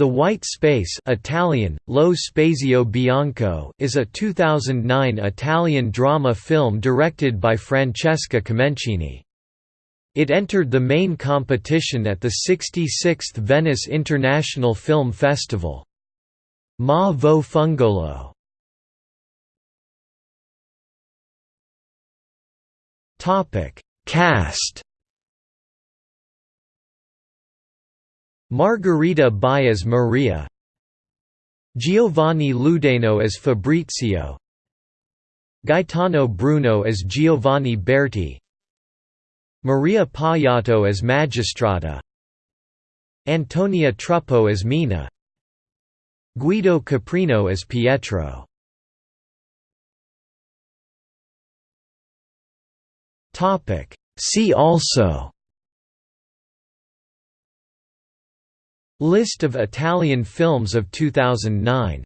The White Space Italian, Lo Spazio Bianco is a 2009 Italian drama film directed by Francesca Comencini. It entered the main competition at the 66th Venice International Film Festival. Ma vo fungolo Cast Margherita Buy as Maria Giovanni Ludeno as Fabrizio Gaetano Bruno as Giovanni Berti Maria Paiato as Magistrata Antonia Truppo as Mina Guido Caprino as Pietro. See also List of Italian films of 2009